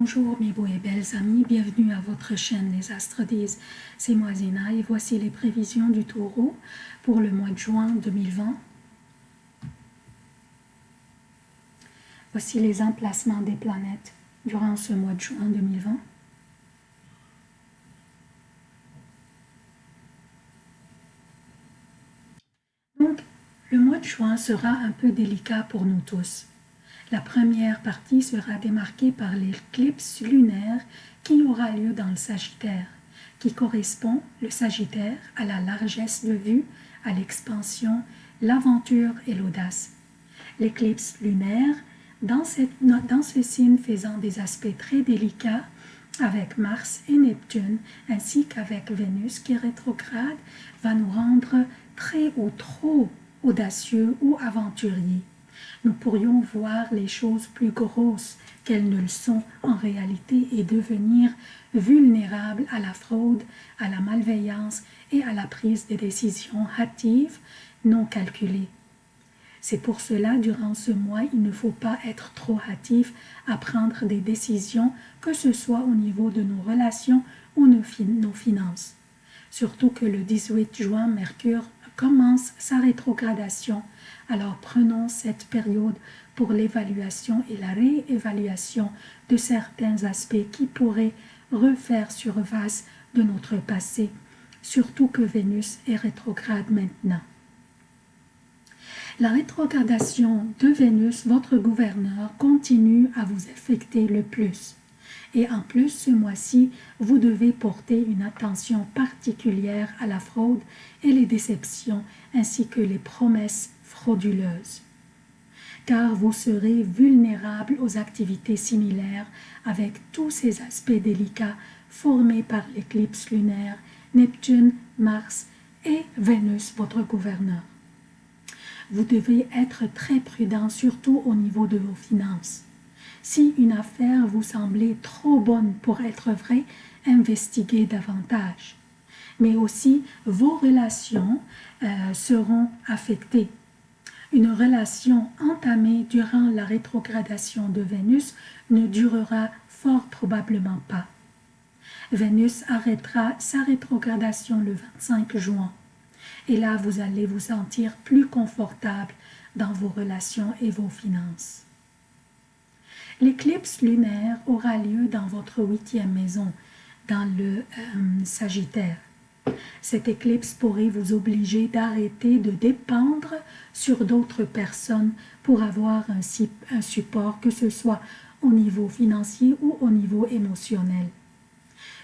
Bonjour mes beaux et belles amis, bienvenue à votre chaîne Les Astres c'est moi Zéna et voici les prévisions du taureau pour le mois de juin 2020. Voici les emplacements des planètes durant ce mois de juin 2020. Donc, le mois de juin sera un peu délicat pour nous tous. La première partie sera démarquée par l'éclipse lunaire qui aura lieu dans le Sagittaire, qui correspond, le Sagittaire, à la largesse de vue, à l'expansion, l'aventure et l'audace. L'éclipse lunaire, dans, dans ce signe faisant des aspects très délicats, avec Mars et Neptune, ainsi qu'avec Vénus qui rétrograde, va nous rendre très ou trop audacieux ou aventuriers nous pourrions voir les choses plus grosses qu'elles ne le sont en réalité et devenir vulnérables à la fraude, à la malveillance et à la prise de décisions hâtives non calculées. C'est pour cela, durant ce mois, il ne faut pas être trop hâtif à prendre des décisions, que ce soit au niveau de nos relations ou nos finances. Surtout que le 18 juin, Mercure commence sa rétrogradation alors prenons cette période pour l'évaluation et la réévaluation de certains aspects qui pourraient refaire surface de notre passé, surtout que Vénus est rétrograde maintenant. La rétrogradation de Vénus, votre gouverneur, continue à vous affecter le plus. Et en plus, ce mois-ci, vous devez porter une attention particulière à la fraude et les déceptions, ainsi que les promesses frauduleuse, car vous serez vulnérable aux activités similaires avec tous ces aspects délicats formés par l'éclipse lunaire, Neptune, Mars et Vénus, votre gouverneur. Vous devez être très prudent, surtout au niveau de vos finances. Si une affaire vous semblait trop bonne pour être vraie, investiguez davantage. Mais aussi, vos relations euh, seront affectées une relation entamée durant la rétrogradation de Vénus ne durera fort probablement pas. Vénus arrêtera sa rétrogradation le 25 juin. Et là, vous allez vous sentir plus confortable dans vos relations et vos finances. L'éclipse lunaire aura lieu dans votre huitième maison, dans le euh, Sagittaire. Cette éclipse pourrait vous obliger d'arrêter de dépendre sur d'autres personnes pour avoir un, un support, que ce soit au niveau financier ou au niveau émotionnel.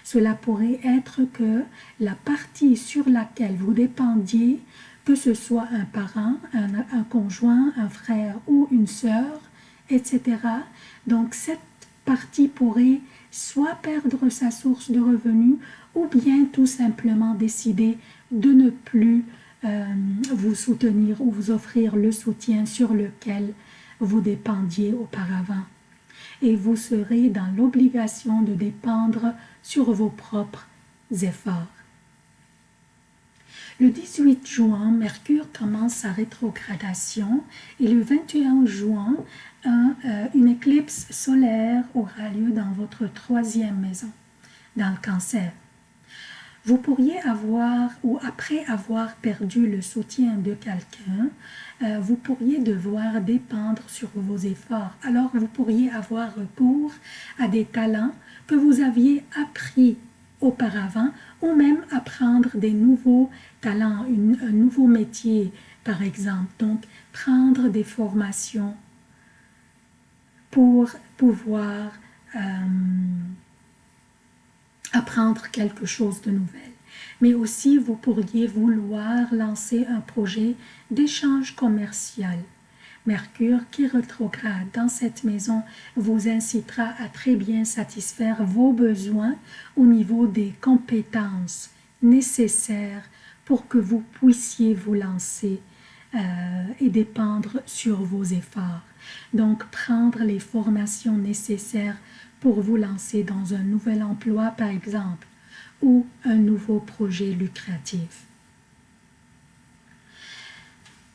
Cela pourrait être que la partie sur laquelle vous dépendiez, que ce soit un parent, un, un conjoint, un frère ou une sœur, etc. Donc cette partie pourrait soit perdre sa source de revenus ou bien tout simplement décider de ne plus euh, vous soutenir ou vous offrir le soutien sur lequel vous dépendiez auparavant. Et vous serez dans l'obligation de dépendre sur vos propres efforts. Le 18 juin, Mercure commence sa rétrogradation et le 21 juin, euh, une éclipse solaire aura lieu dans votre troisième maison, dans le cancer. Vous pourriez avoir, ou après avoir perdu le soutien de quelqu'un, euh, vous pourriez devoir dépendre sur vos efforts. Alors, vous pourriez avoir recours à des talents que vous aviez appris auparavant ou même apprendre des nouveaux talents, un nouveau métier par exemple. Donc, prendre des formations pour pouvoir euh, apprendre quelque chose de nouvel. Mais aussi, vous pourriez vouloir lancer un projet d'échange commercial. Mercure qui rétrograde dans cette maison vous incitera à très bien satisfaire vos besoins au niveau des compétences nécessaires pour que vous puissiez vous lancer euh, et dépendre sur vos efforts. Donc, prendre les formations nécessaires pour vous lancer dans un nouvel emploi, par exemple, ou un nouveau projet lucratif.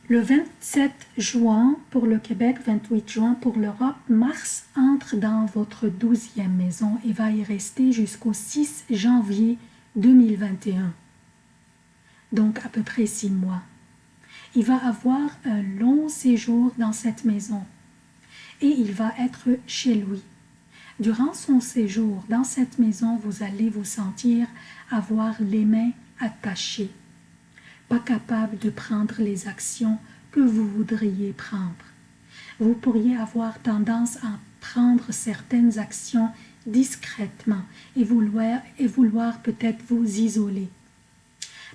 Le 27 juin pour le Québec, 28 juin pour l'Europe, Mars entre dans votre douzième maison et va y rester jusqu'au 6 janvier 2021. Donc à peu près six mois. Il va avoir un long séjour dans cette maison et il va être chez lui. Durant son séjour dans cette maison, vous allez vous sentir avoir les mains attachées pas capable de prendre les actions que vous voudriez prendre. Vous pourriez avoir tendance à prendre certaines actions discrètement et vouloir, et vouloir peut-être vous isoler.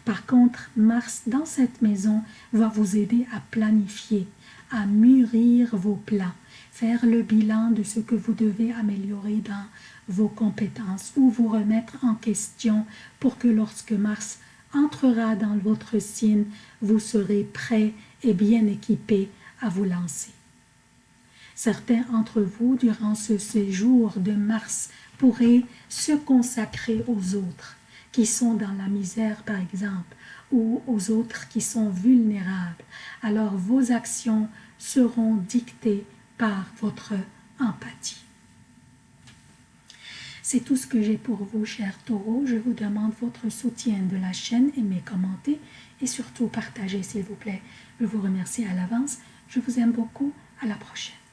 Par contre, Mars dans cette maison va vous aider à planifier, à mûrir vos plans, faire le bilan de ce que vous devez améliorer dans vos compétences ou vous remettre en question pour que lorsque Mars entrera dans votre signe, vous serez prêt et bien équipé à vous lancer. Certains d'entre vous, durant ce séjour de Mars, pourraient se consacrer aux autres, qui sont dans la misère par exemple, ou aux autres qui sont vulnérables. Alors vos actions seront dictées par votre empathie. C'est tout ce que j'ai pour vous, chers taureaux. Je vous demande votre soutien de la chaîne, aimez, commentez et surtout partagez, s'il vous plaît. Je vous remercie à l'avance. Je vous aime beaucoup. À la prochaine.